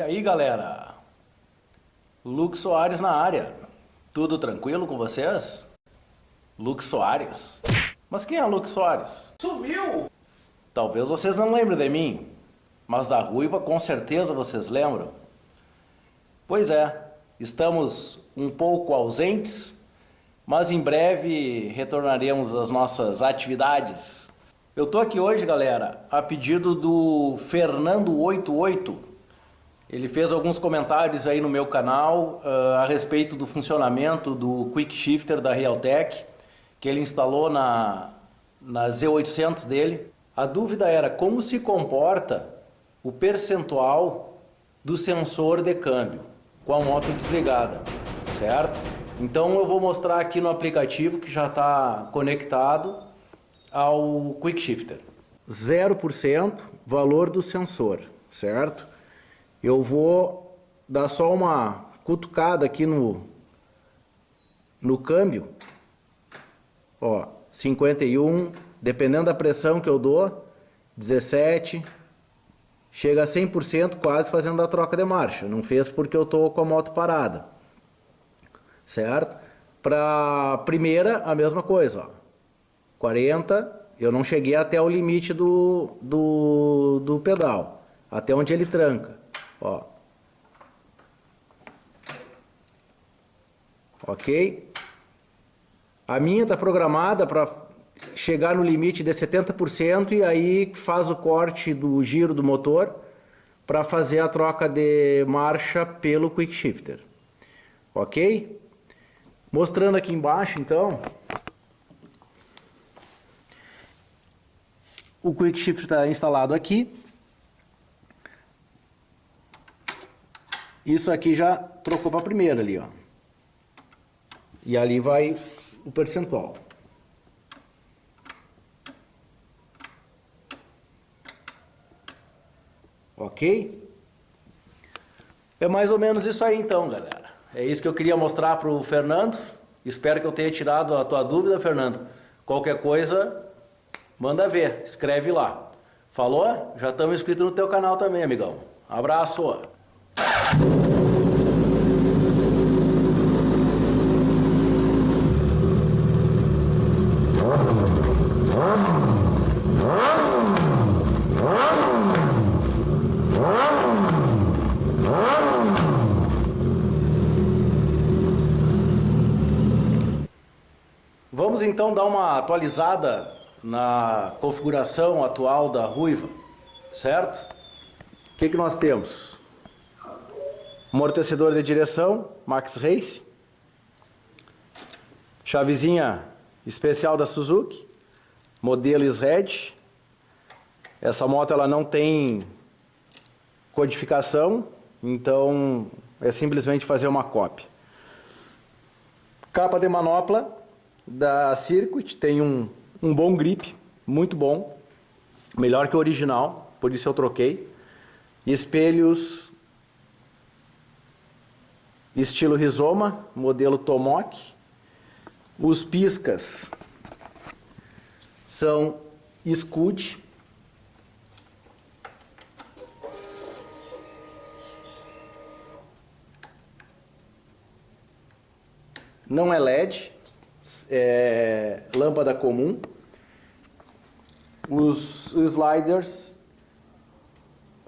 aí galera, Luke Soares na área, tudo tranquilo com vocês? Luke Soares? Mas quem é Luke Soares? Sumiu! Talvez vocês não lembrem de mim, mas da Ruiva com certeza vocês lembram. Pois é, estamos um pouco ausentes, mas em breve retornaremos às nossas atividades. Eu tô aqui hoje, galera, a pedido do Fernando88, ele fez alguns comentários aí no meu canal uh, a respeito do funcionamento do Quick Shifter da Realtek, que ele instalou na, na Z800 dele. A dúvida era como se comporta o percentual do sensor de câmbio com a moto desligada, certo? Então eu vou mostrar aqui no aplicativo que já está conectado ao Quick Shifter. 0% valor do sensor, certo? Eu vou dar só uma cutucada aqui no, no câmbio. Ó, 51, dependendo da pressão que eu dou, 17, chega a 100% quase fazendo a troca de marcha. Não fez porque eu tô com a moto parada. Certo? Para primeira, a mesma coisa, ó. 40, eu não cheguei até o limite do, do, do pedal, até onde ele tranca. Ó. Ok? A minha está programada para chegar no limite de 70% e aí faz o corte do giro do motor para fazer a troca de marcha pelo Quick Shifter. Ok? Mostrando aqui embaixo então, o Quick Shifter está instalado aqui. Isso aqui já trocou para a primeira ali, ó. E ali vai o percentual. Ok? É mais ou menos isso aí então, galera. É isso que eu queria mostrar para o Fernando. Espero que eu tenha tirado a tua dúvida, Fernando. Qualquer coisa, manda ver, escreve lá. Falou? Já estamos inscritos no teu canal também, amigão. Abraço! Vamos então dar uma atualizada na configuração atual da Ruiva, certo? O que, que nós temos? Amortecedor de direção, Max Race. Chavezinha especial da Suzuki, modelo Red. Essa moto ela não tem codificação, então é simplesmente fazer uma cópia. Capa de manopla da Circuit, tem um, um bom grip, muito bom, melhor que o original, por isso eu troquei. Espelhos estilo rizoma, modelo Tomok. Os piscas são Scud. Não é LED, é lâmpada comum. Os sliders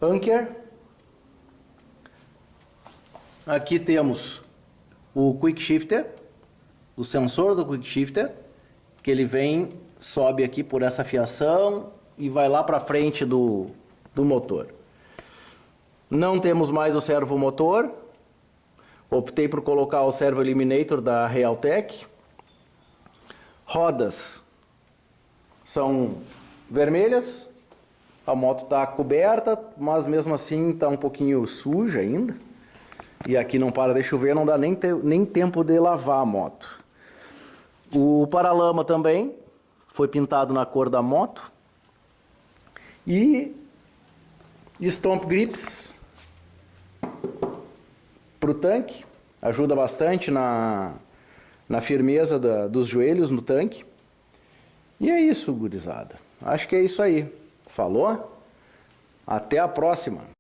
Anker. Aqui temos o Quick Shifter, o sensor do Quick Shifter, que ele vem, sobe aqui por essa fiação e vai lá para frente do, do motor. Não temos mais o servo motor. Optei por colocar o servo eliminator da Realtek. Rodas são vermelhas, a moto está coberta, mas mesmo assim está um pouquinho suja ainda. E aqui não para de chover, não dá nem, te, nem tempo de lavar a moto. O paralama também foi pintado na cor da moto. E Stomp Grips para o tanque. Ajuda bastante na, na firmeza da, dos joelhos no tanque. E é isso, gurizada. Acho que é isso aí. Falou? Até a próxima!